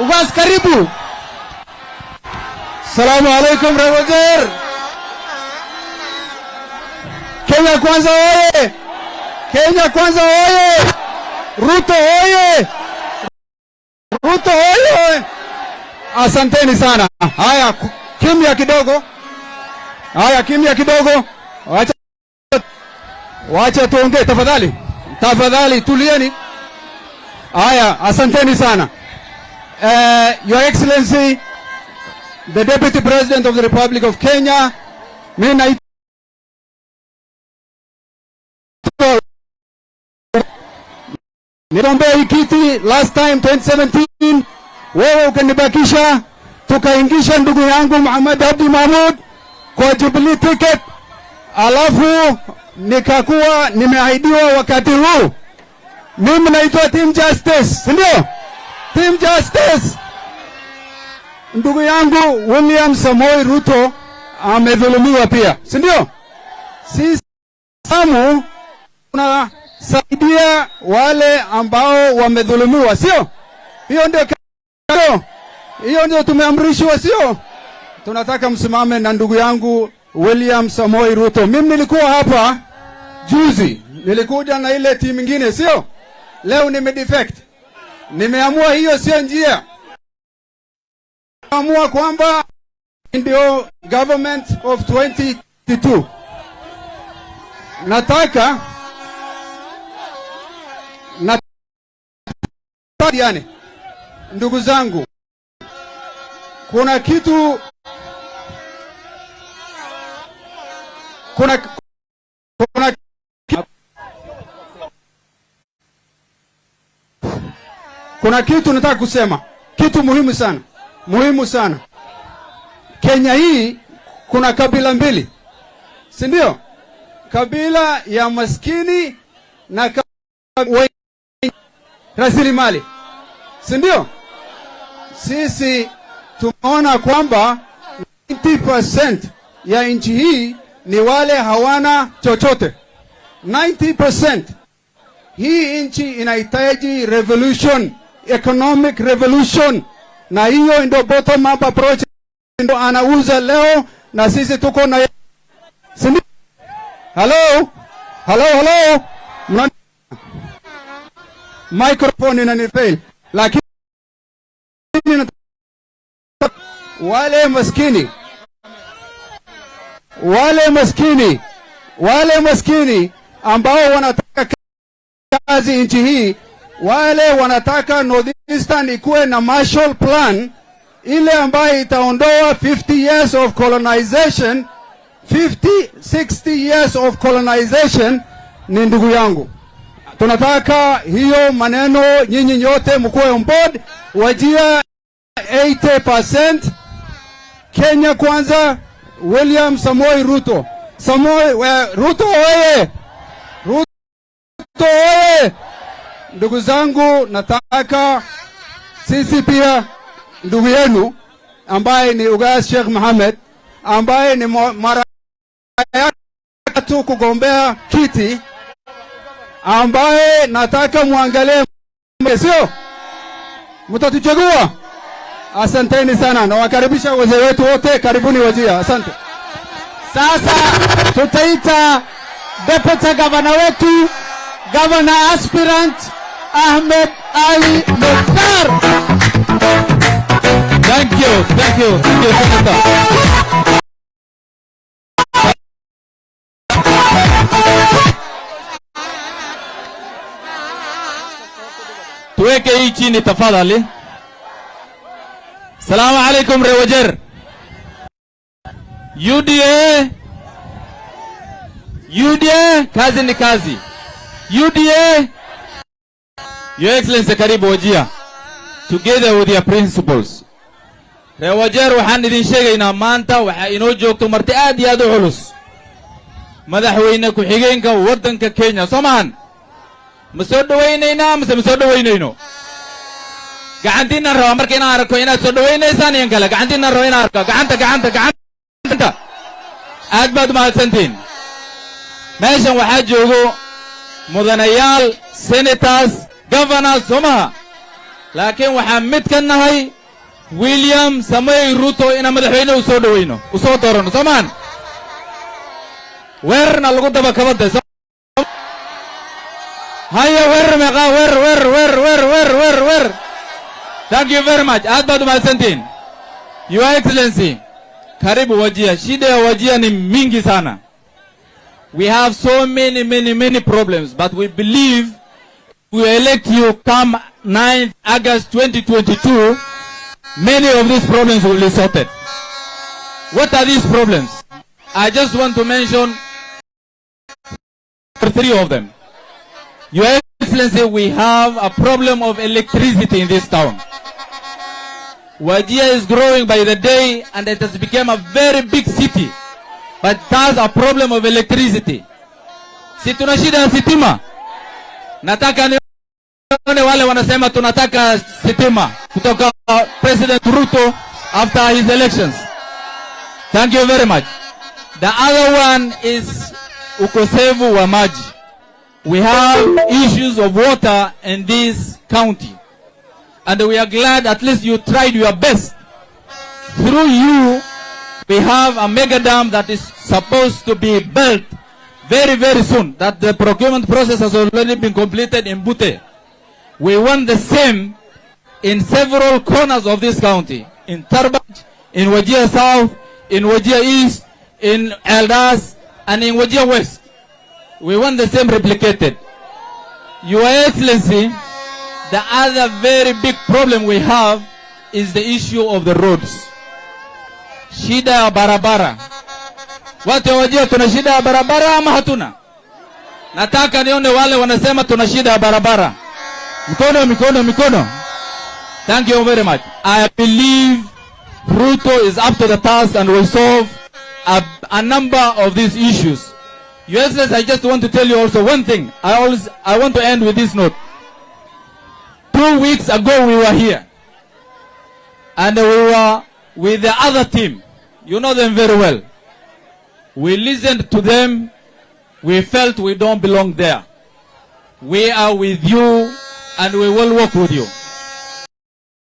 Ugas, karibu. Salamu alaikum Rewajer. Kenya kwanza oye! Kenya kwanza oye! Ruto oye! Ruto oye! Asanteni sana. Haya, kimya kidogo. Haya, kimya kidogo. Wacha wacha tuongee tafadhali. Tafadhali tulieni. Haya, asanteni sana. Uh, Your Excellency, the Deputy President of the Republic of Kenya, mimi naitwa niliombea hii kiti last time 2017, wewe ukanibakisha, tukaingisha ndugu yangu Muhammad Abdi Mahmud kwa Jubilee ticket, alafu nikakuwa nimeahidiwa wakati huu. Mimi naitwa Team Justice, si ndio? Team Justice. Ndugu yangu William Samoei Ruto amedhulumiwa pia, si ndio? Sisi Samu tunasaidia wale ambao wamedhulumiwa, sio? Hiyo ndio hiyo ndio tumeamrishwa, sio? Tunataka msimame na ndugu yangu William Samoei Ruto. Mimi nilikuwa hapa juzi, nilikuja na ile timu ingine, sio? Leo nimedefect. Nimeamua hiyo sio njia. Nimeamua kwamba ndio government of 2022. Nataka nataka yani, ndugu zangu, kuna kitu kuna kuna kuna kitu nataka kusema, kitu muhimu sana, muhimu sana. Kenya hii kuna kabila mbili, si ndio? Kabila ya maskini na kabila rasilimali, si ndio? Sisi tumeona kwamba 90% ya nchi hii ni wale hawana chochote. 90% hii nchi inahitaji revolution, economic revolution, na hiyo ndio bottom up approach ndio anauza leo, na sisi tuko na sindi. Hello, hello, hello, Mna... microphone inanifail, lakini wale maskini. Wale maskini. Wale maskini ambao wanataka kazi nchi hii, wale wanataka Northeastern ikuwe na Marshall Plan ile ambayo itaondoa 50 years of colonization 50 60 years of colonization. Ni ndugu yangu, tunataka hiyo maneno, nyinyi nyote mkuwe on board. Wajia 80% Kenya kwanza, William Samoi Ruto. Samoei we, Ruto oye! Ruto oye! Ndugu zangu, nataka sisi pia ndugu yenu ambaye ni Ugas Sheikh Mohamed ambaye ni mara ya tu kugombea kiti, ambaye nataka muangalie, sio mtatuchagua. Asanteni sana, nawakaribisha wazee wetu wote, karibuni Wajia. Asante. Sasa tutaita deputy gavana wetu, gavana aspirant Ahmed Ali Mukhtar. Thank you, thank you, thank you, Senator. Hii chini tafadhali. Salamu alaikum Rewajer. UDA UDA, kazi ni kazi. UDA, Your Excellency, karibu Wajia, together with your principals. Rewajer, waxaan idin sheegaynaa maanta waxaa inoo joogto marti aad iyo aad u culus. Madaxweyne ku-xigeenka waddanka Kenya soo maahan ma soo dhawaynaynaa mise ma soo dhawaynayno gacantiinaan rabaa marka inaan arko inaad soo dhawaynaysaan iyan kale gacantiinaan raba inaan arko. Gacanta gacanta gacanta. Aad baad umahadsantihin meeshan waxaa joogo mudanayaal senators governors soo maha laakiin waxaan mid ka nahay william samoy ruto inaan madaxweyne u soo dhoweyno. U soo doorano soomaan weerarna lagu daba kabade haya weerar meeqaa weerar weerar weerar weerar weerar weerar weerar. Thank you very much. Aad baad umahadsantihin your excellency karibu wajia shida ya wajia ni mingi sana. We have so many many many problems but we believe we elect you come 9th august 2022 many of these problems will be sorted what are these problems i just want to mention three of them your excellency we have a problem of electricity in this town Wajia is growing by the day and it has become a very big city. But it has a problem of electricity. Si shida sitima. Nataka nione wale wanasema tunataka sitima kutoka President Ruto after his elections. Thank you very much. The other one is ukosevu wa maji. We have issues of water in this county and we are glad at least you tried your best. Through you, we have a mega dam that is supposed to be built very, very soon. That the procurement process has already been completed in Bute. We want the same in several corners of this county. In Tarbaj, in Wajir South, in Wajir East, in Eldas, and in Wajir West. We want the same replicated. Your Excellency, the other very big problem we have is the issue of the roads. Shida ya barabara. Watu wa Wajir tuna shida ya barabara ama hatuna? Nataka nione wale wanasema tuna shida ya barabara. Mikono, mikono, mikono. Thank you very much. I believe Ruto is up to the task and will solve a, a number of these issues. Excellency, I just want to tell you also one thing. I always, I want to end with this note. Two weeks ago we were here. And we were with the other team. You know them very well. We listened to them. We felt we don't belong there. We are with you and we will work with you.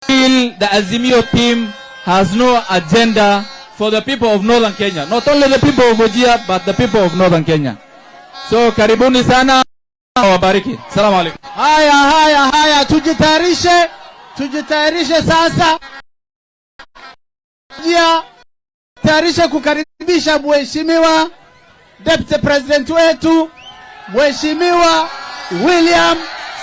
Still, the Azimio team has no agenda for the people of Northern Kenya. Not only the people of Ujia, but the people of Northern Kenya. So, karibuni sana. Wabariki. Salamu alaikum. Haya, haya, haya, tujitayarishe, tujitayarishe sasa. Ujia, tayarishe kukaribisha mheshimiwa deputy president wetu mheshimiwa William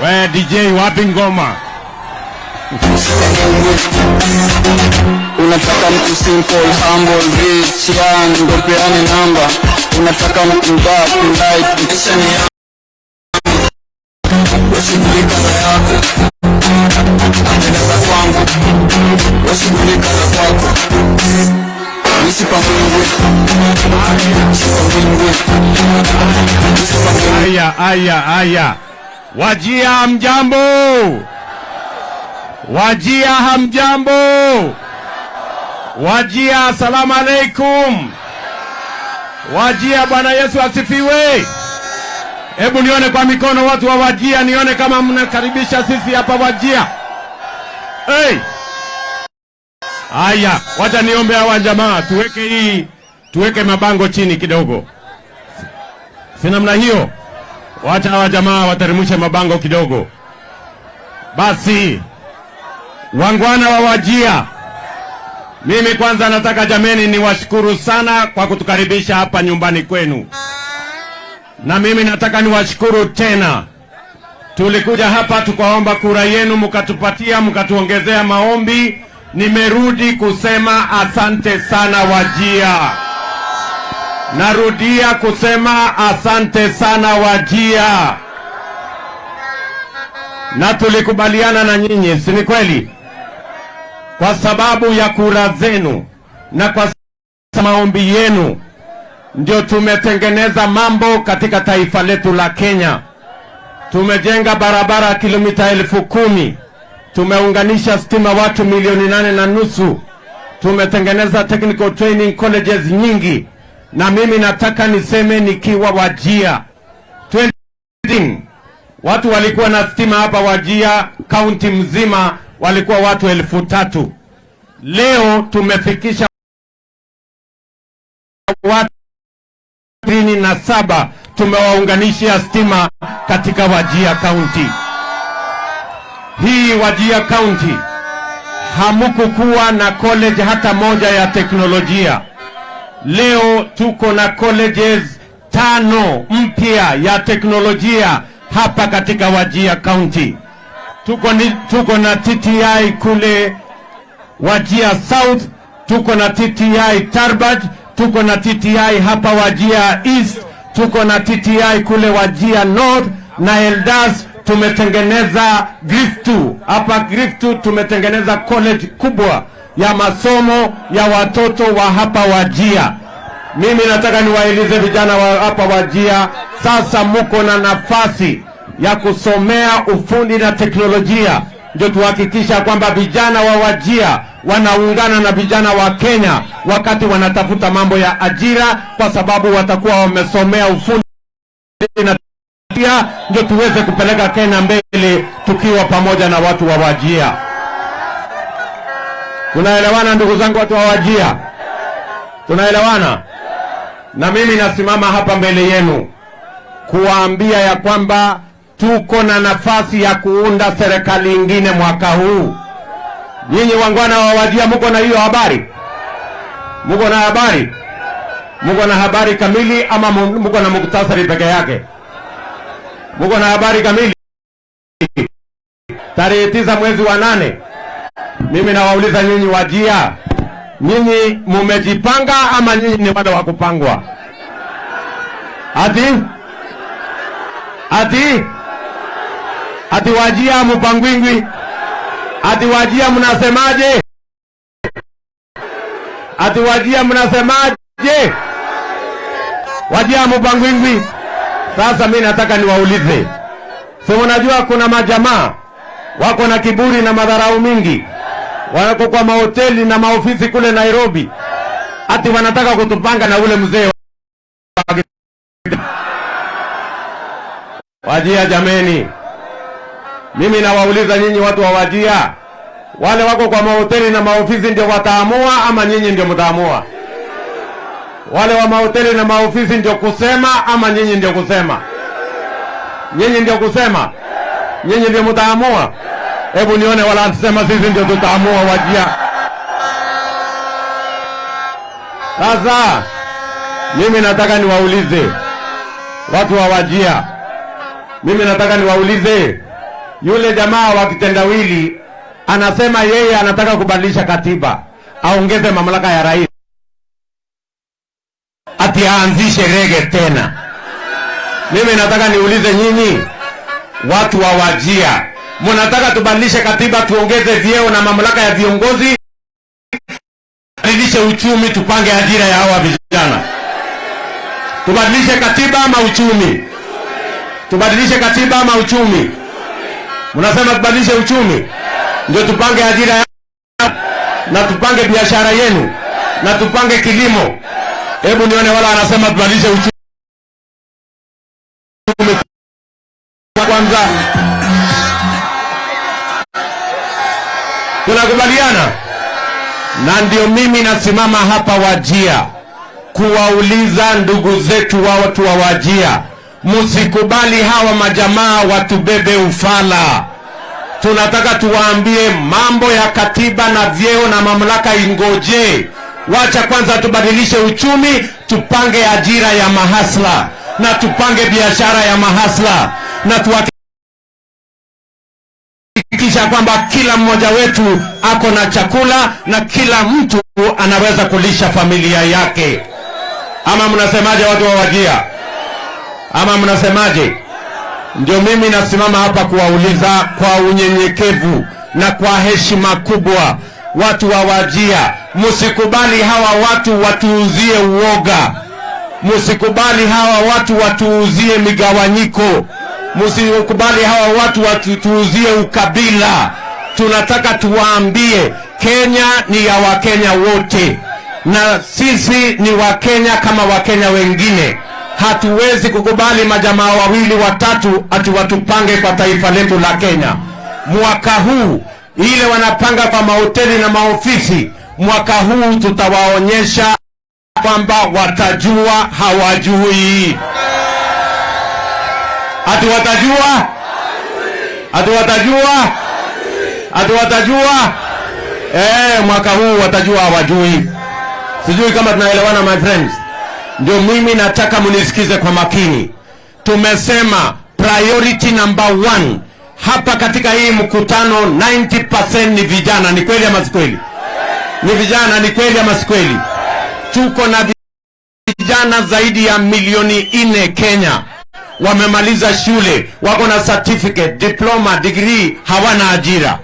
We DJ wapi ngoma? Unataka mtu simple, humble, rich, young, ndo peane namba. Unataka mtu dark, light, kisha ni yangu. Washughulika na yako, Aya, aya, aya. Wajia hamjambo? Wajia hamjambo? Wajia asalamu alaikum. Wajia Bwana Yesu asifiwe. Hebu nione kwa mikono watu wa Wajia, nione kama mnakaribisha sisi hapa Wajia. Hey! Aya, wacha niombe hawa jamaa tuweke hii, tuweke mabango chini kidogo, si namna hiyo? Wacha hawa jamaa wateremshe mabango kidogo. Basi wangwana wa Wajia, mimi kwanza nataka jameni niwashukuru sana kwa kutukaribisha hapa nyumbani kwenu, na mimi nataka niwashukuru tena. Tulikuja hapa tukaomba kura yenu, mkatupatia, mkatuongezea maombi, nimerudi kusema asante sana Wajia. Narudia kusema asante sana Wajia, na tulikubaliana na nyinyi, si ni kweli? Kwa sababu ya kura zenu na kwa maombi yenu ndio tumetengeneza mambo katika taifa letu la Kenya. Tumejenga barabara kilomita elfu kumi tumeunganisha stima watu milioni nane na nusu tumetengeneza technical training colleges nyingi, na mimi nataka niseme nikiwa Wajia 20 watu walikuwa na stima hapa Wajia kaunti mzima walikuwa watu elfu tatu. Leo tumefikisha watu ishirini na saba tumewaunganishia stima katika Wajia kaunti hii. Wajia kaunti hamukukuwa na college hata moja ya teknolojia. Leo tuko na colleges tano mpya ya teknolojia hapa katika Wajia County. Tuko, ni, tuko na TTI kule Wajia South, tuko na TTI Tarbaj, tuko na TTI hapa Wajia East, tuko na TTI kule Wajia North na Eldas tumetengeneza Griftu hapa Griftu tumetengeneza college kubwa ya masomo ya watoto wa hapa Wajia. Mimi nataka niwaeleze vijana wa hapa Wajia, sasa muko na nafasi ya kusomea ufundi na teknolojia, ndio tuhakikisha kwamba vijana wa Wajia wanaungana na vijana wa Kenya wakati wanatafuta mambo ya ajira, kwa sababu watakuwa wamesomea ufundi na teknolojia, ndio tuweze kupeleka Kenya mbele tukiwa pamoja na watu wa Wajia. Tunaelewana ndugu zangu, watu hawajia, Tunaelewana? Na mimi nasimama hapa mbele yenu kuwaambia ya kwamba tuko na nafasi ya kuunda serikali ingine mwaka huu. Nyinyi wangwana wa Wajia, muko na hiyo habari? Muko na habari? Muko na habari kamili ama muko na muktasari peke yake? Muko na habari kamili? Tarehe tisa mwezi wa nane, mimi nawauliza nyinyi Wajia, nyinyi mumejipanga ama nyinyi ni bado wa kupangwa? Ati ati ati Wajia mupangwingwi? Ati Wajia mnasemaje? Ati Wajia mnasemaje? Wajia mupangwingwi? Sasa mi nataka niwaulize, si unajua kuna majamaa wako na kiburi na madharau mingi, wako kwa mahoteli na maofisi kule Nairobi, ati wanataka kutupanga na ule mzee wa- Wajia. Jameni, mimi nawauliza nyinyi watu wa Wajia, wale wako kwa mahoteli na maofisi ndio wataamua ama nyinyi ndio mtaamua? Wale wa mahoteli na maofisi ndio kusema ama nyinyi ndio kusema? Nyinyi ndio kusema? Nyinyi ndio mtaamua? Hebu nione wala anasema sisi ndio tutaamua Wajia. Sasa mimi nataka niwaulize watu wa Wajia, mimi nataka niwaulize, yule jamaa wa kitendawili anasema yeye anataka kubadilisha katiba, aongeze mamlaka ya rais ati aanzishe rege tena. Mimi nataka niulize nyinyi watu wa Wajia, mnataka tubadilishe katiba, tuongeze vyeo na mamlaka ya viongozi, tubadilishe uchumi, tupange ajira ya hawa vijana? Tubadilishe katiba ama uchumi? Tubadilishe katiba ama uchumi? Mnasema tubadilishe uchumi ndio tupange ajira ya na tupange biashara yenu na tupange kilimo. Hebu nione wala anasema tubadilishe uchumi kwanza. Tunakubaliana? Na ndio mimi nasimama hapa Wajia kuwauliza ndugu zetu wa watu wa Wajia, msikubali hawa majamaa watubebe ufala. Tunataka tuwaambie mambo ya katiba na vyeo na mamlaka ingoje. Wacha kwanza tubadilishe uchumi, tupange ajira ya mahasla na tupange biashara ya mahasla na tuhakikishe kuhakikisha kwamba kila mmoja wetu ako na chakula na kila mtu anaweza kulisha familia yake. Ama mnasemaje watu wa Wajia? Ama mnasemaje? Ndio mimi nasimama hapa kuwauliza kwa unyenyekevu na kwa heshima kubwa, watu wa Wajia, msikubali hawa watu watuuzie uoga, msikubali hawa watu watuuzie migawanyiko, msikubali hawa watu watuuzie ukabila. Tunataka tuwaambie Kenya ni ya Wakenya wote, na sisi ni Wakenya kama Wakenya wengine hatuwezi kukubali majamaa wawili watatu ati watupange kwa taifa letu la Kenya. Mwaka huu ile wanapanga kwa mahoteli na maofisi, mwaka huu tutawaonyesha kwamba watajua hawajui. Ati watajua, ati watajua, ati watajua. Eh, mwaka huu watajua hawajui. Sijui kama tunaelewana my friends. Ndio mimi nataka munisikize kwa makini. Tumesema priority number one hapa katika hii mkutano, 90% ni vijana. Ni kweli ama si kweli? Ni vijana, ni kweli ama si kweli? Tuko na vijana zaidi ya milioni nne Kenya, wamemaliza shule, wako na certificate, diploma, degree, hawana ajira.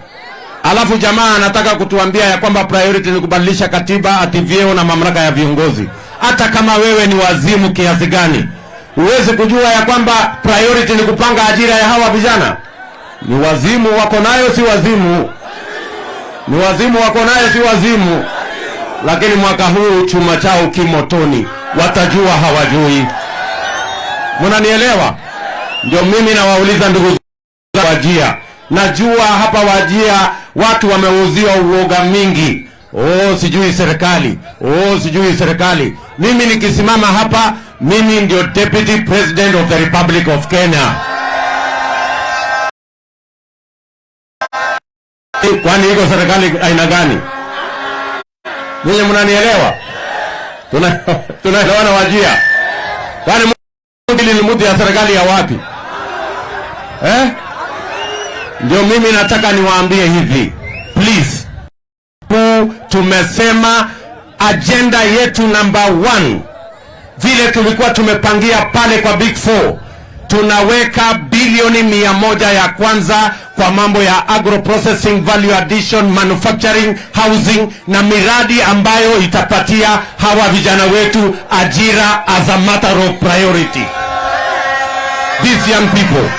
Alafu jamaa anataka kutuambia ya kwamba priority ni kubadilisha katiba, ati vyeo na mamlaka ya viongozi hata kama wewe ni wazimu kiasi gani, huwezi kujua ya kwamba priority ni kupanga ajira ya hawa vijana. Ni wazimu wako nayo, si wazimu? Ni wazimu wako nayo, si wazimu? Lakini mwaka huu chuma chao kimotoni, watajua hawajui. Mnanielewa? Ndio mimi nawauliza ndugu Wajia, najua hapa Wajia watu wameuziwa uoga mingi Oh, sijui serikali. Oh, sijui serikali. Mimi nikisimama hapa, mimi ndio Deputy President of the Republic of Kenya. Kwani iko serikali aina gani? Ninyi mnanielewa? Tuna tunaelewana Wajia? Kwani mtu lilimudu ya serikali ya wapi? Eh? Ndio mimi nataka niwaambie hivi. Please tumesema ajenda yetu number one, vile tulikuwa tumepangia pale kwa Big Four, tunaweka bilioni mia moja ya kwanza kwa mambo ya agro processing, value addition, manufacturing, housing na miradi ambayo itapatia hawa vijana wetu ajira as a matter of priority. These young people.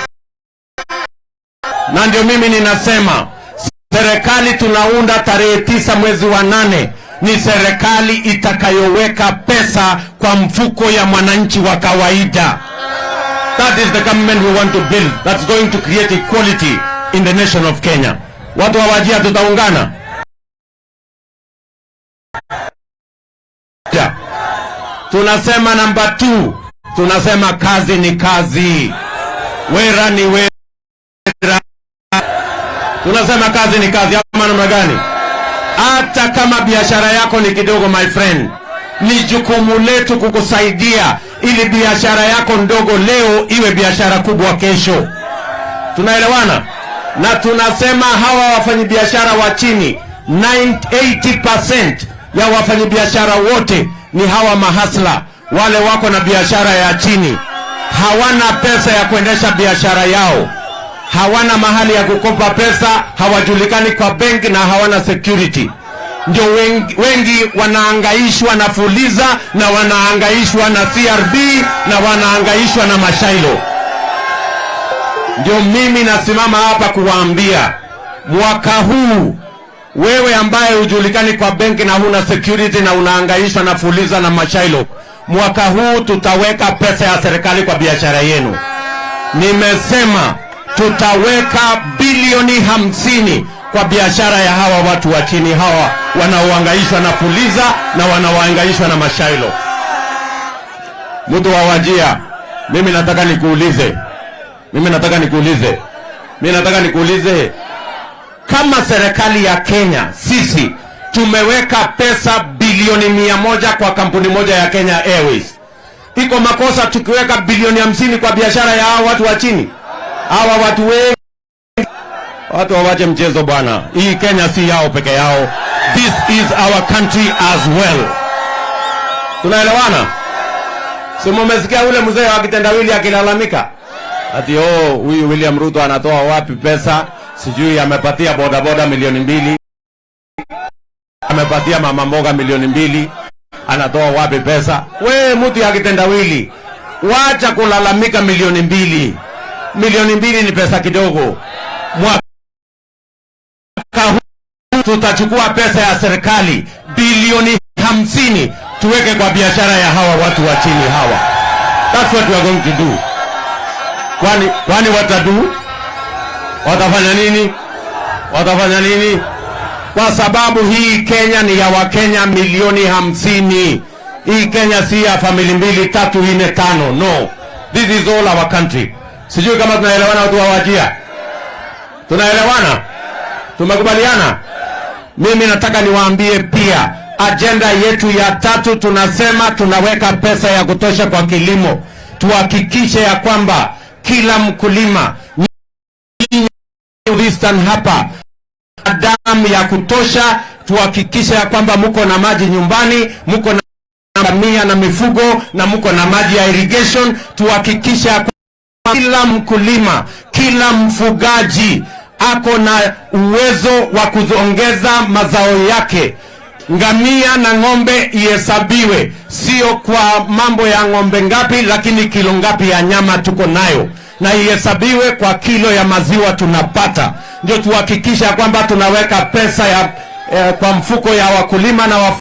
Na ndio mimi ninasema serikali tunaunda tarehe tisa mwezi wa nane ni serikali itakayoweka pesa kwa mfuko ya mwananchi wa kawaida. That is the government we want to build. That's going to create equality in the nation of Kenya. Watu wa Wajia tutaungana. Tunasema namba 2, tunasema kazi ni kazi, wera ni wera. Tunasema kazi ni kazi, ama namna gani? Hata kama biashara yako ni kidogo, my friend, ni jukumu letu kukusaidia ili biashara yako ndogo leo iwe biashara kubwa kesho. Tunaelewana? Na tunasema hawa wafanyabiashara wa chini 80% ya wafanyabiashara wote ni hawa mahasla, wale wako na biashara ya chini, hawana pesa ya kuendesha biashara yao hawana mahali ya kukopa pesa, hawajulikani kwa benki na hawana security. Ndio wengi, wengi wanaangaishwa na Fuliza na wanaangaishwa na CRB na wanaangaishwa na Mashailo. Ndio mimi nasimama hapa kuwaambia mwaka huu, wewe ambaye hujulikani kwa benki na huna security na unaangaishwa na Fuliza na Mashailo, mwaka huu tutaweka pesa ya serikali kwa biashara yenu. Nimesema tutaweka bilioni hamsini kwa biashara ya hawa watu wa chini hawa wanaohangaishwa na Fuliza na wanaohangaishwa na Mashailo. Mtu wa Wajia, mimi nataka nikuulize, mimi nataka nikuulize, mimi nataka nikuulize, kama serikali ya Kenya sisi tumeweka pesa bilioni mia moja kwa kampuni moja ya Kenya Airways, iko makosa tukiweka bilioni hamsini kwa biashara ya hawa watu wa chini? Hawa watu wengi Watu wawache mchezo bwana. Hii Kenya si yao peke yao. This is our country as well. Tunaelewana? Si mumesikia ule mzee wa kitendawili akilalamika ati oh, huyu William Ruto anatoa wapi pesa? Sijui amepatia bodaboda milioni mbili, amepatia mama mboga milioni mbili, anatoa wapi pesa? We mtu ya kitendawili, wacha kulalamika milioni mbili. Milioni mbili ni pesa kidogo. Mwaka tutachukua pesa ya serikali bilioni hamsini tuweke kwa biashara ya hawa watu wa chini hawa. That's what we are going to do. Kwani kwani watadu watafanya nini? Watafanya nini? Kwa sababu hii Kenya ni ya Wakenya milioni hamsini. Hii Kenya si ya famili mbili tatu nne tano. No, this is all our country. Sijui kama tunaelewana watu wa Wajia, tunaelewana, tumekubaliana. Mimi nataka niwaambie pia ajenda yetu ya tatu, tunasema tunaweka pesa ya kutosha kwa kilimo. Tuhakikishe ya kwamba kila mkulima Eastern hapa damu ya kutosha. Tuhakikishe ya kwamba mko na maji nyumbani, mko na ngamia na mifugo na mko na maji ya irrigation. Tuhakikishe ya kila mkulima, kila mfugaji ako na uwezo wa kuongeza mazao yake. Ngamia na ng'ombe ihesabiwe, sio kwa mambo ya ng'ombe ngapi, lakini kilo ngapi ya nyama tuko nayo, na ihesabiwe kwa kilo ya maziwa tunapata. Ndio tuhakikisha kwamba tunaweka pesa ya eh, kwa mfuko ya wakulima na wafu,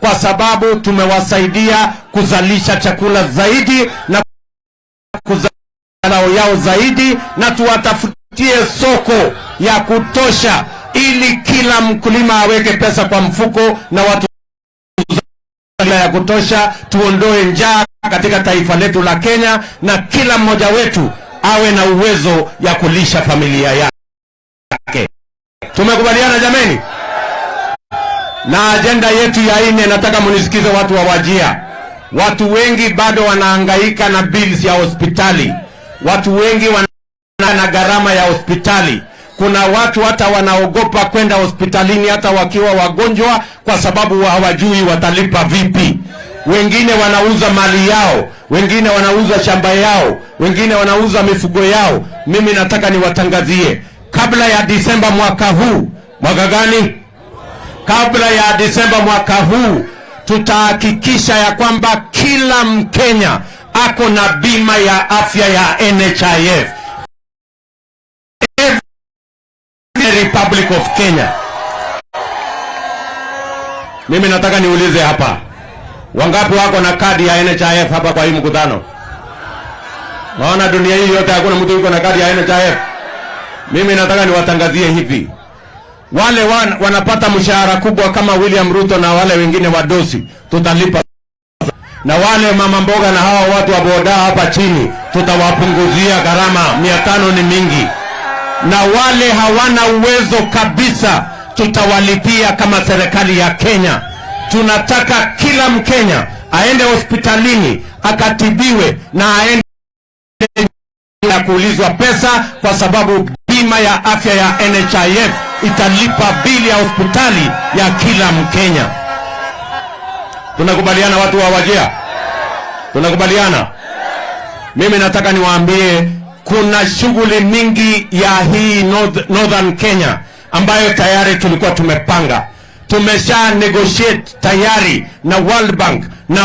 kwa sababu tumewasaidia kuzalisha chakula zaidi na kuzalao yao zaidi, na tuwatafutie soko ya kutosha ili kila mkulima aweke pesa kwa mfuko na watu ya kutosha, tuondoe njaa katika taifa letu la Kenya, na kila mmoja wetu awe na uwezo ya kulisha familia yake. Tumekubaliana jameni? Na ajenda yetu ya nne, nataka munisikize watu wa Wajia. Watu wengi bado wanaangaika na bills ya hospitali. Watu wengi wana na gharama ya hospitali. Kuna watu hata wanaogopa kwenda hospitalini hata wakiwa wagonjwa, kwa sababu hawajui watalipa vipi. Wengine wanauza mali yao, wengine wanauza shamba yao, wengine wanauza mifugo yao. Mimi nataka niwatangazie kabla ya Disemba mwaka huu. Mwaka gani? Kabla ya Disemba mwaka huu tutahakikisha ya kwamba kila Mkenya ako na bima ya afya ya NHIF. Republic of Kenya. Mimi nataka niulize hapa, wangapi wako na kadi ya NHIF hapa kwa hii mkutano? Naona dunia hii yote hakuna mtu yuko na kadi ya NHIF. Mimi nataka niwatangazie hivi, wale wan, wanapata mshahara kubwa kama William Ruto na wale wengine wadosi, tutalipa na wale mama mboga na hawa watu wa boda hapa chini tutawapunguzia gharama. mia tano ni mingi na wale hawana uwezo kabisa tutawalipia kama serikali ya Kenya. Tunataka kila Mkenya aende hospitalini akatibiwe na aende ya kuulizwa pesa, kwa sababu bima ya afya ya NHIF italipa bili ya hospitali ya kila Mkenya. Tunakubaliana watu wa Wajia? Tunakubaliana? Mimi nataka niwaambie kuna shughuli mingi ya hii North, Northern Kenya ambayo tayari tulikuwa tumepanga. Tumesha negotiate tayari na World Bank na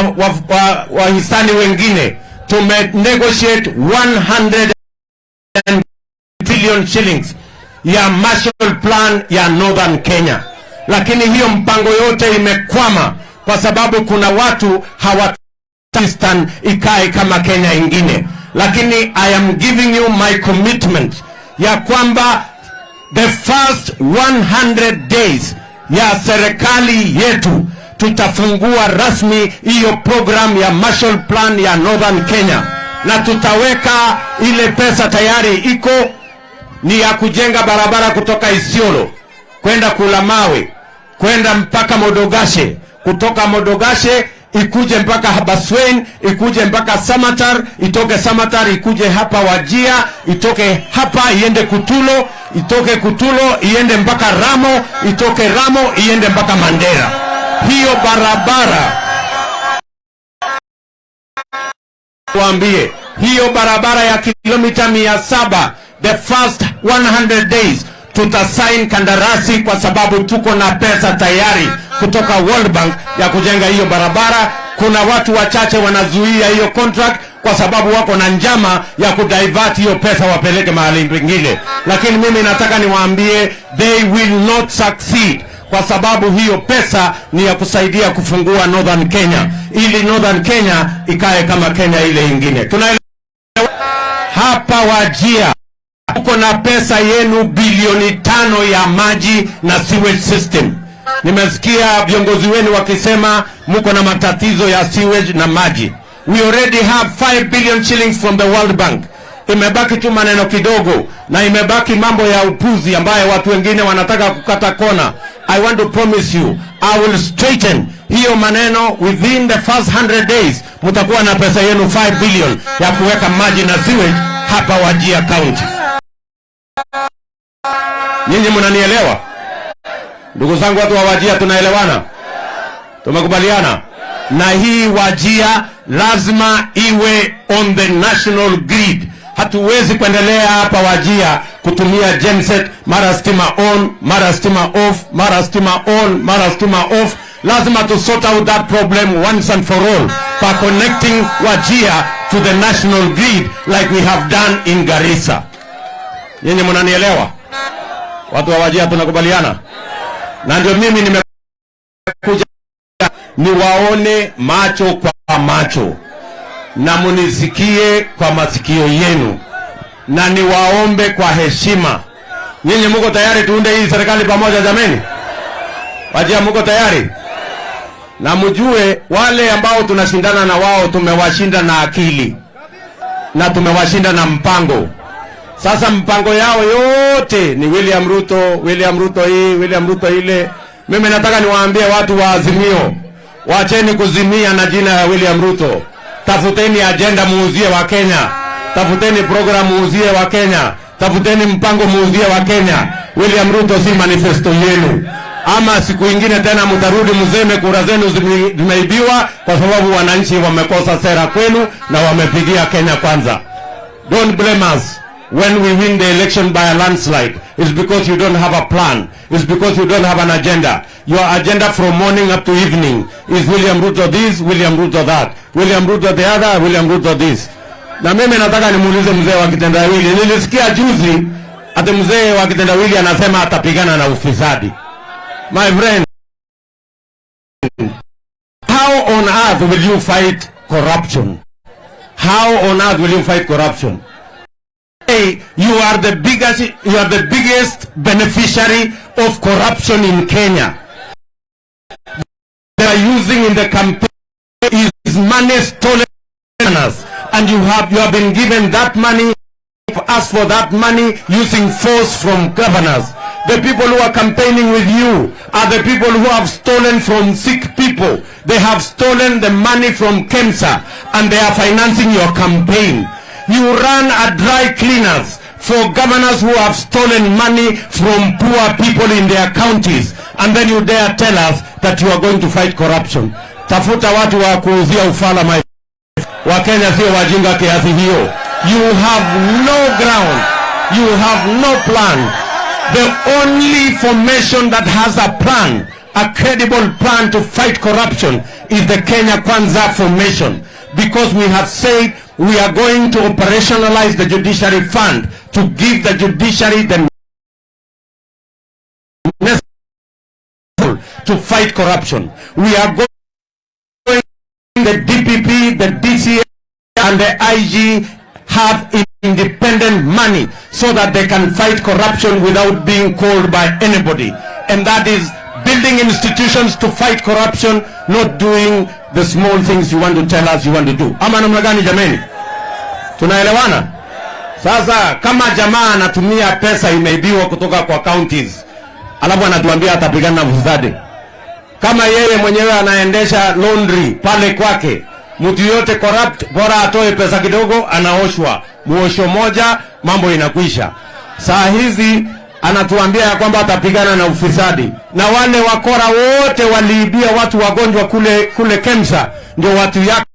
wahisani wa, wa wengine. Tume negotiate 100 billion shillings ya Marshall Plan ya Northern Kenya, lakini hiyo mpango yote imekwama kwa sababu kuna watu hawataki ikae kama Kenya ingine. Lakini I am giving you my commitment ya kwamba the first 100 days ya serikali yetu tutafungua rasmi hiyo program ya Marshall Plan ya Northern Kenya, na tutaweka ile pesa tayari iko ni ya kujenga barabara kutoka Isiolo kwenda Kulamawe kwenda mpaka Modogashe, kutoka Modogashe ikuje mpaka Habaswein, ikuje mpaka Samatar, itoke Samatar ikuje hapa Wajia, itoke hapa iende Kutulo, itoke Kutulo iende mpaka Ramo, itoke Ramo iende mpaka Mandera. Hiyo barabara kuambie, hiyo barabara ya kilomita mia saba the first 100 days tutasain kandarasi kwa sababu tuko na pesa tayari kutoka World Bank ya kujenga hiyo barabara. Kuna watu wachache wanazuia hiyo contract kwa sababu wako na njama ya kudivert hiyo pesa wapeleke mahali pengine, lakini mimi nataka niwaambie they will not succeed kwa sababu hiyo pesa ni ya kusaidia kufungua Northern Kenya ili Northern Kenya ikae kama Kenya ile ingine. Tunaelewa hapa Wajia uko na pesa yenu bilioni tano ya maji na sewage system. Nimesikia viongozi wenu wakisema mko na matatizo ya sewage na maji. We already have 5 billion shillings from the World Bank. Imebaki tu maneno kidogo na imebaki mambo ya upuzi ambayo watu wengine wanataka kukata kona. I want to promise you, I will straighten hiyo maneno within the first 100 days. Mtakuwa na pesa yenu 5 billion ya kuweka maji na sewage hapa Wajia County. Nyinyi mnanielewa? Ndugu zangu watu wa Wajia tunaelewana? Tumekubaliana? Na hii Wajia lazima iwe on the national grid. Hatuwezi kuendelea hapa Wajia kutumia genset, mara stima on, mara stima off, mara stima on, mara stima off. Lazima to sort out that problem once and for all by connecting Wajia to the national grid like we have done in Garissa. Nyinyi mnanielewa? Watu wa Wajia tunakubaliana? Na ndio mimi nimekuja niwaone macho kwa macho na munisikie kwa masikio yenu na niwaombe kwa heshima. Nyinyi muko tayari tuunde hii serikali pamoja jameni? Wajia muko tayari? Na mjue wale ambao tunashindana na wao tumewashinda na akili na tumewashinda na mpango. Sasa mpango yao yote ni William Ruto, William Ruto hii, William Ruto ile. Mimi nataka niwaambie watu wa Azimio, wacheni kuzimia na jina ya William Ruto. Tafuteni ajenda muuzie wa Kenya, tafuteni program muuzie wa Kenya, tafuteni mpango muuzie wa Kenya. William Ruto si manifesto yenu, ama siku ingine tena mtarudi mseme kura zenu zimeibiwa kwa sababu wananchi wamekosa sera kwenu na wamepigia Kenya kwanza. Don't blame us when we win the election by a landslide. It's because you don't have a plan. It's because you don't have an agenda. Your agenda from morning up to evening is William Ruto this, William Ruto that, William Ruto the other, William Ruto this. Na mimi nataka nimuulize mzee wa kitendawili. Nilisikia juzi ati mzee wa kitendawili anasema atapigana na ufisadi. My friend, how on earth will you fight corruption? How on earth will you fight corruption? You are the biggest, you are the biggest beneficiary of corruption in Kenya. They are using in the campaign is money stolen and you have you have been given that money. Ask for that money using force from governors. The people who are campaigning with you are the people who have stolen from sick people. They have stolen the money from KEMSA and they are financing your campaign. You run a dry cleaners for governors who have stolen money from poor people in their counties and then you dare tell us that you are going to fight corruption. Tafuta watu wa kuuzia ufala my Wakenya sio wajinga kiasi hiyo. You have no ground. You have no plan. The only formation that has a plan, a credible plan to fight corruption is the Kenya Kwanza formation. Because we have said we are going to operationalize the judiciary fund to give the judiciary the to fight corruption. We are going the DPP, the DCA, and the IG have independent money so that they can fight corruption without being called by anybody. And that is building institutions to fight corruption, not doing the small things you want to tell us you want to do. Ama namna gani jameni? Tunaelewana? Sasa kama jamaa anatumia pesa imeibiwa kutoka kwa counties, alafu anatuambia atapigana na ufisadi kama yeye mwenyewe anaendesha laundry pale kwake, mtu yote corrupt, bora atoe pesa kidogo, anaoshwa muosho moja, mambo inakwisha. Saa hizi anatuambia ya kwamba atapigana na ufisadi, na wale wakora wote waliibia watu wagonjwa kule kule Kemsa, ndio watu yake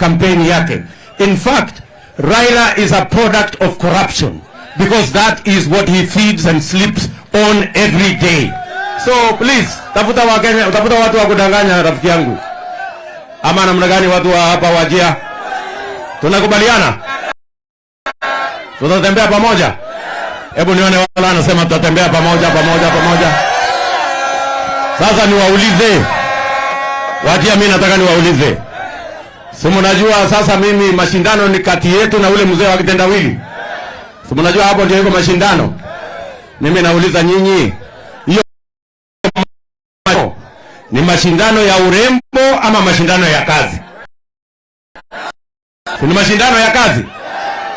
kampeni yake. In fact, Raila is a product of corruption because that is what he feeds and sleeps on every day. So please, tafuta Wakenya, tafuta watu wa kudanganya rafiki yangu, ama namna gani? Watu wa hapa Wajia, tunakubaliana tutatembea pamoja. Hebu nione wala anasema tutatembea pamoja pamoja pamoja. Sasa niwaulize Wajia, mimi nataka niwaulize, simunajua sasa mimi mashindano ni kati yetu na ule mzee wa kitendawili, simunajua hapo ndio iko mashindano. Mimi nauliza nyinyi, hiyo ni mashindano ya urembo ama mashindano ya kazi? Ni mashindano ya kazi,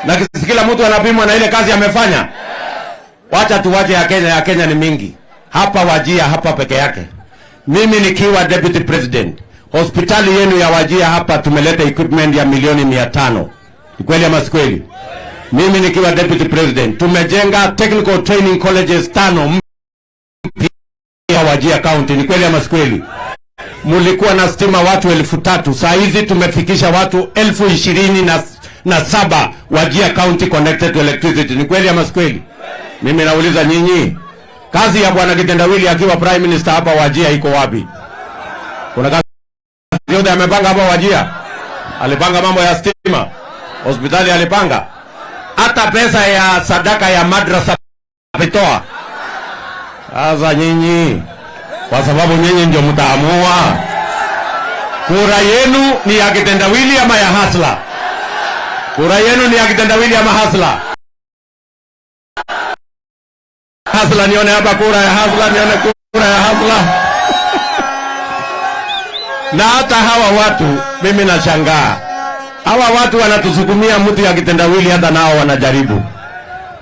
na kila mtu anapimwa na ile kazi amefanya. Wacha tuwache ya Kenya, ya Kenya ni mingi hapa Wajia hapa peke yake. Mimi nikiwa deputy president, hospitali yenu ya Wajia hapa tumeleta equipment ya milioni mia tano. Ni kweli ama si kweli? Mimi nikiwa deputy president tumejenga technical training colleges tano ya Wajia County. Ni kweli ama si kweli? Mulikuwa na stima watu elfu tatu saa hizi tumefikisha watu elfu ishirini na, na saba Wajia County connected to electricity. Ni kweli ama si kweli? Mimi nauliza nyinyi, kazi ya bwana Kitendawili akiwa prime minister hapa Wajia iko wapi? Kuna kazi yote amepanga hapa Wajia? Alipanga mambo ya stima, hospitali alipanga, hata pesa ya sadaka ya madrasa ametoa. Sasa nyinyi, kwa sababu nyinyi ndio mtaamua, kura yenu ni ya Kitendawili ama ya Hasla? Kura yenu ni ya Kitendawili ama Hasla? Hasla, nione hapa kura ya Hasla, nione kura ya Hasla. Na hata hawa watu mimi nashangaa, hawa watu wanatusukumia mtu ya kitendawili, hata nao wanajaribu.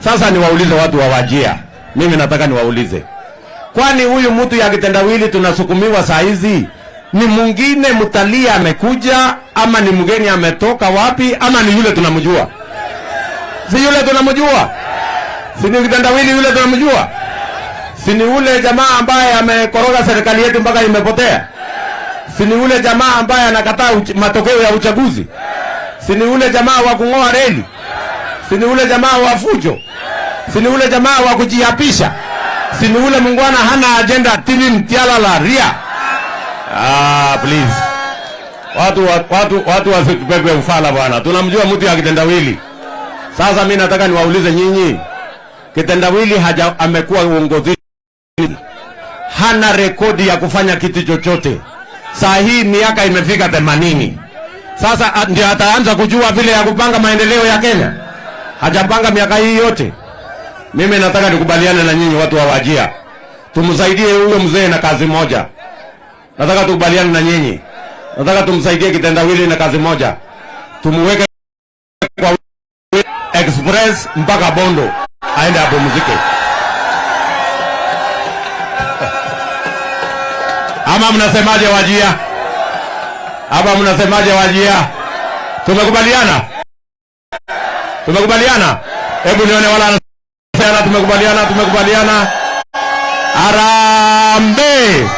Sasa niwaulize watu wa Wajia, mimi nataka niwaulize, kwani huyu mtu ya kitendawili tunasukumiwa saa hizi ni mwingine mtalii amekuja, ama ni mgeni ametoka wapi, ama ni yule tunamjua? Si yule tunamjua? si ni kitandawili yule tunamjua? Si ni ule jamaa ambaye amekoroga serikali yetu mpaka imepotea? Si ni ule jamaa ambaye anakataa matokeo ya uchaguzi? Si ni ule jamaa wa kung'oa reli? Si ni ule jamaa wa fujo? Si ni ule jamaa wa kujiapisha? Si ni ule mungwana hana ajenda tili mtialala ria? Ah, please. Watu wa- watu watu wasitupepe ufala bwana. Tunamjua mtu ya kitendawili. Sasa mimi nataka niwaulize nyinyi, kitendawili haja amekuwa uongozini, hana rekodi ya kufanya kitu chochote. Saa hii miaka imefika themanini. Sasa a- ndio ataanza kujua vile ya kupanga maendeleo ya Kenya. Hajapanga miaka hii yote. Mimi nataka nikubaliane na nyinyi watu wa Wajia, tumsaidie huyo mzee na kazi moja. Nataka tukubaliane na nyinyi, nataka tumsaidie kitendawili na kazi moja, tumuweke kwa express mpaka Bondo aende apumzike. Ama mnasemaje Wajia? Ama mnasemaje Wajia? Tumekubaliana, tumekubaliana. Hebu nione wala anasema tumekubaliana, tumekubaliana. Arambe,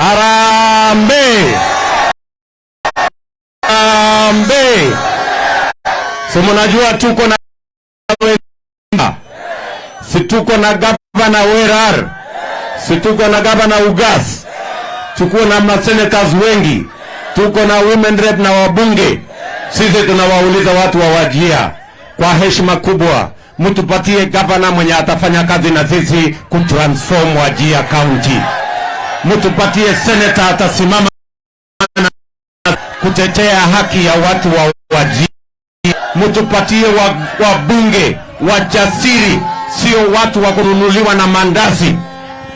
arambe, arambe. So mnajua tuko na si tuko na gavana Werar, si tuko na gavana Ugas, tuko na masenators wengi, tuko na women rep na wabunge. Sisi tunawauliza watu wa Wajia kwa heshima kubwa, mtupatie gavana mwenye atafanya kazi na sisi kutransform Wajia County. Mtupatie seneta atasimama kutetea haki ya watu wa wajiri. mtupatie wabunge wa- wajasiri, sio watu wa kununuliwa na mandazi.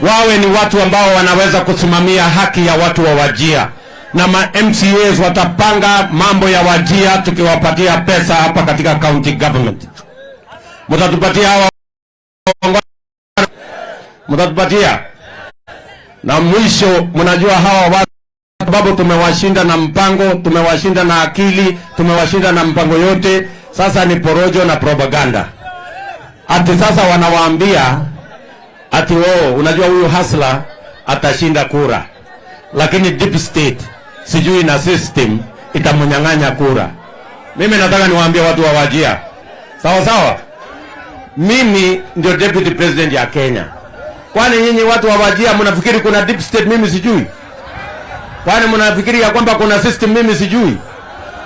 Wawe ni watu ambao wanaweza kusimamia haki ya watu wa Wajia, na ma MCAs watapanga mambo ya Wajia tukiwapatia pesa hapa katika county government. Mtatupatia hawa mtatupatia, na mwisho, mnajua hawa watu sababu tumewashinda na mpango, tumewashinda na akili, tumewashinda na mpango yote. Sasa ni porojo na propaganda. ati sasa wanawaambia ati oh, unajua huyu hasla atashinda kura, lakini deep state sijui na system itamnyang'anya kura. Mimi nataka niwaambie watu wa Wajia, sawa sawa, mimi ndio deputy president ya Kenya. Kwani nyinyi watu wa Wajia mnafikiri kuna deep state mimi sijui? Kwani mnafikiri ya kwamba kuna system mimi sijui?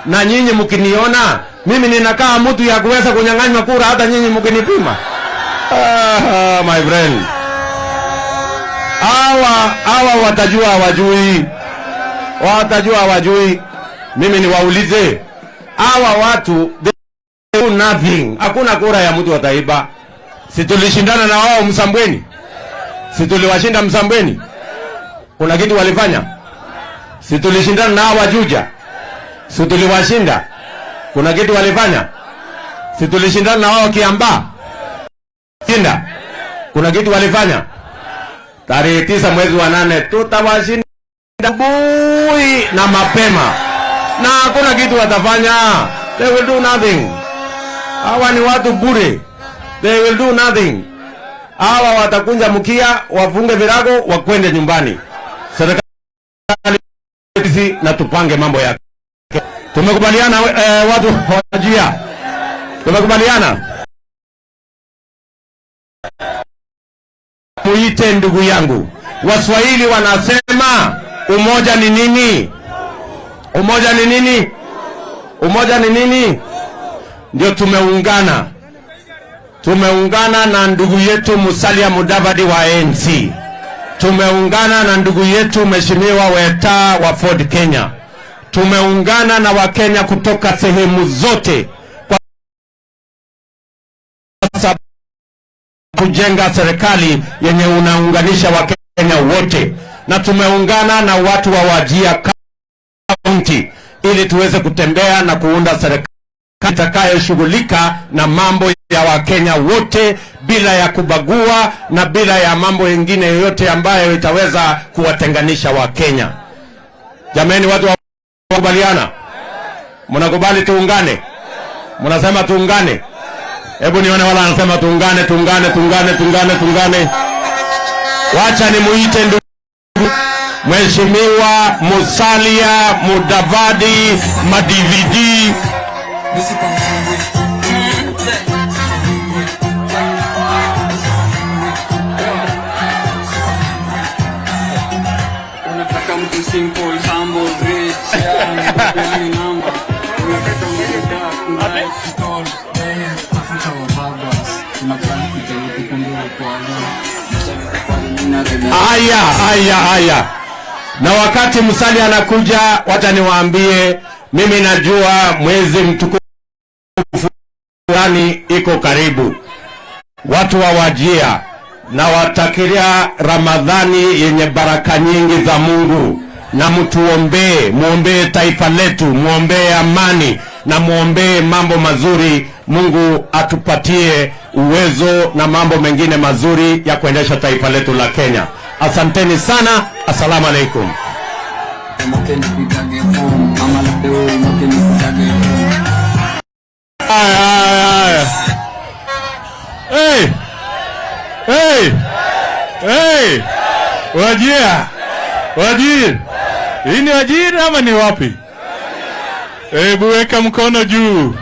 Na nyinyi mkiniona mimi ninakaa mtu ya kuweza kunyang'anywa kura, hata nyinyi mkinipima? Ah, my friend, hawa hawa watajua hawajui, watajua hawajui. Mimi niwaulize hawa watu they do nothing. Hakuna kura ya mtu wataiba. Si na wao Msambweni? Si tuliwashinda Msambweni? Kuna kitu walifanya? Si tulishindana na Wajuja? Si tuliwashinda? Kuna kitu walifanya? Si tulishindana na wao Kiambaa? Shinda. Kuna kitu walifanya? Tarehe tisa mwezi wa nane tutawashinda bui na mapema, na hakuna kitu watafanya. They will do nothing. Hawa ni watu bure, they will do nothing. Hawa watakunja mkia, wafunge virago, wakwende nyumbani. Serikali na tupange mambo yake. Tumekubaliana eh, watu wajia, tumekubaliana muite ndugu yangu. Waswahili wanasema umoja ni nini? Umoja ni nini? Umoja ni nini? Ndio tumeungana, tumeungana na ndugu yetu Musalia Mudavadi wa ANC, tumeungana na ndugu yetu Mheshimiwa Weta wa Ford Kenya, tumeungana na Wakenya kutoka sehemu zote kwa kujenga serikali yenye unaunganisha Wakenya wote, na tumeungana na watu wa Wajia County ili tuweze kutembea na kuunda serikali itakayoshughulika na mambo ya Wakenya wote bila ya kubagua na bila ya mambo mengine yoyote ambayo itaweza kuwatenganisha Wakenya. Jameni, watu wa kubaliana, mnakubali tuungane? Mnasema tuungane? Hebu nione wala anasema tuungane, tuungane, tuungane, tuungane, tuungane. Wacha nimuite ndugu Mheshimiwa Musalia Mudavadi Madividi. Haya, haya, haya. Na wakati msali anakuja, wacha niwaambie, mimi najua mwezi mtukufu fulani iko karibu. Watu wawajia na watakiria Ramadhani yenye baraka nyingi za Mungu, na mtuombee, muombee taifa letu, muombee amani na muombee mambo mazuri. Mungu atupatie uwezo na mambo mengine mazuri ya kuendesha taifa letu la Kenya. Asanteni sana, assalamu alaikum. Wajia! Wajir! Hii ni Wajir ama ni wapi? Hebu weka mkono juu.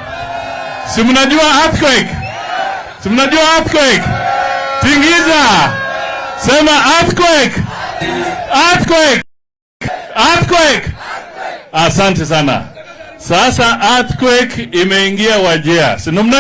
Si mnajua earthquake? Si mnajua earthquake? Tingiza! Sema earthquake! Earthquake! Earthquake! Asante sana. Sasa earthquake imeingia Wajia. Si